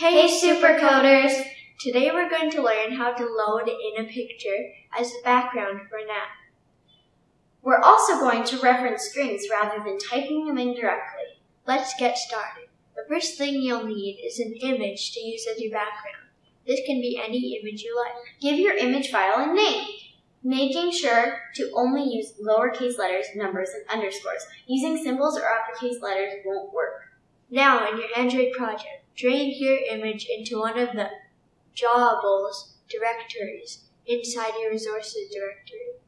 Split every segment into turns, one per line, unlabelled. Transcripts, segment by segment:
Hey supercoders! Today we're going to learn how to load in a picture as a background for an app.
We're also going to reference strings rather than typing them in directly.
Let's get started. The first thing you'll need is an image to use as your background. This can be any image you like.
Give your image file a name, making sure to only use lowercase letters, numbers, and underscores. Using symbols or uppercase letters won't work.
Now, in your Android project, drag your image into one of the Drawables directories inside your resources directory.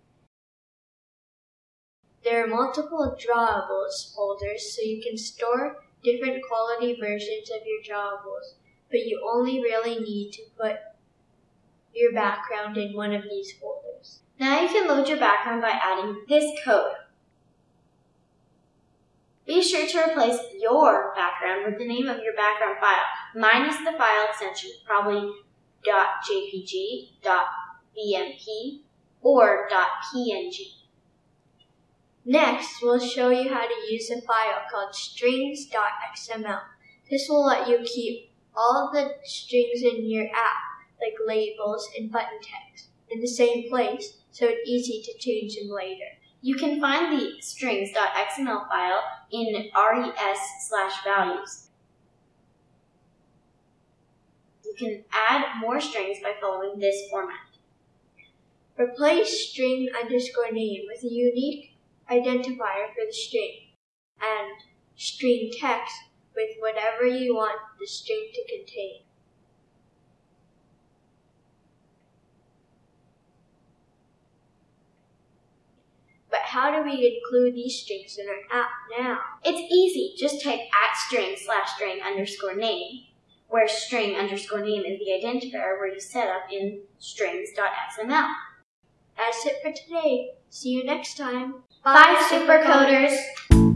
There are multiple Drawables folders, so you can store different quality versions of your Drawables, but you only really need to put your background in one of these folders.
Now you can load your background by adding this code. Be sure to replace your background with the name of your background file. minus the file extension, probably .jpg, .bmp, or .png.
Next, we'll show you how to use a file called strings.xml. This will let you keep all the strings in your app, like labels and button text, in the same place, so it's easy to change them later.
You can find the strings.xml file in res slash values. You can add more strings by following this format.
Replace string underscore name with a unique identifier for the string and string text with whatever you want the string to contain. How do we include these strings in our app now?
It's easy. Just type at string slash string underscore name, where string underscore name is the identifier where you set up in strings.xml.
That's it for today. See you next time.
Bye, Bye supercoders.